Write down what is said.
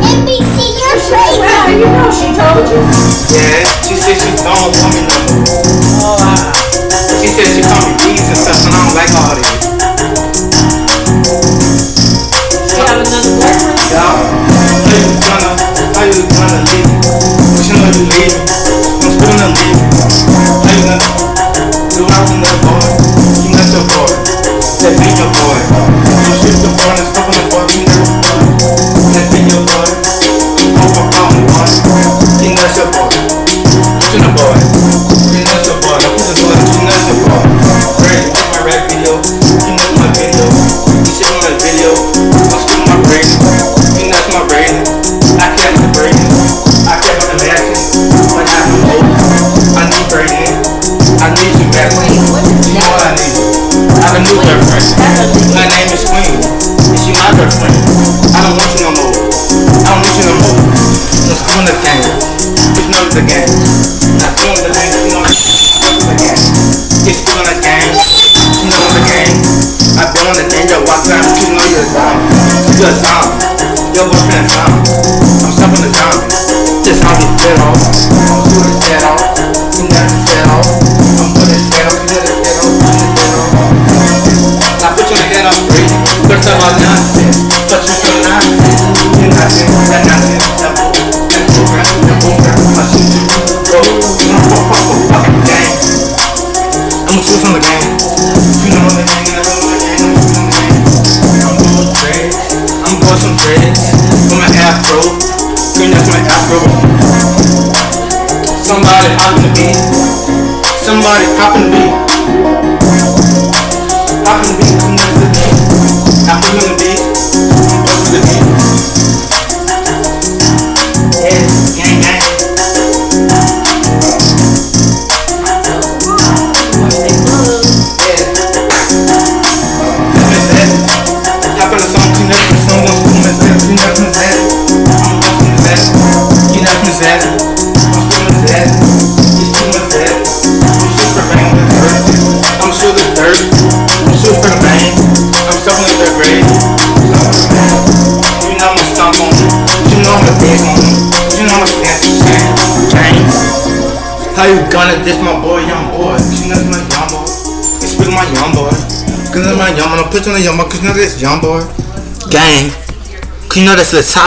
NBC, you're crazy. Well, you know she told you. Yeah, she said she don't want me no more. Oh, wow. She said she called me Jesus and stuff, and I don't like all a new girlfriend. Her name is Queen. And she my girlfriend. I don't want you no more. I don't need you no more. Just doing the game. You know the game. Not doing the game. You know the game. It's doing the game. You know the game. I been on the. Yo, watch out. You know you're a zombie. You're a zombie. Your boyfriend a zombie. I'm from the game. You know the game. You know the game. You know the game. I'm going dreads. I'm going some dreads. With my afro. That's my afro. Somebody hopping the beat. Somebody hopping the beat. Hopping the beat. Come next to the beat. Hopping How you gonna diss my boy, young boy? You know my young boy. You speak my young boy. Cause that's my young boy. You on the young boy. Cause you know this young boy. Gang. Cause you know that's the top.